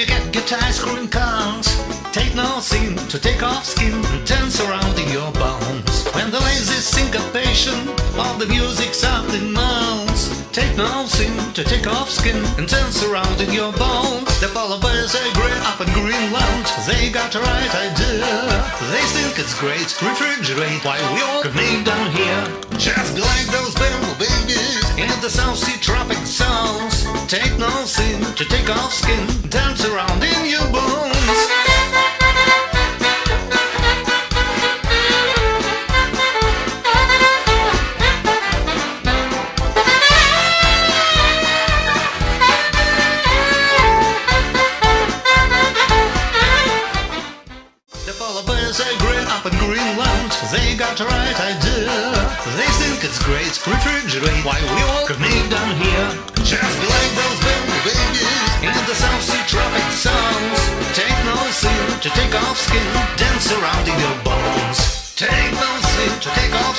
you get guitar screwing cons. Take no sin to take off skin and dance around in your bones. When the lazy syncopation of the music softly moans. Take no sin to take off skin and dance around in your bones. The polar bears are grey up in Greenland. They got the right idea. They think it's great. Refrigerate while we all commit down here. Just like those bamboo babies in the South Sea tropic zones. Take no sin to take off skin, dance around in your bones. The polar bears are grey up in Greenland. They got the right idea. They think it's great. Refrigerate while we all commit down here. Just like those bamboo babies in the South Sea tropic zones. Take no sin to take off skin. Dance around in your bones. Take no sin to take off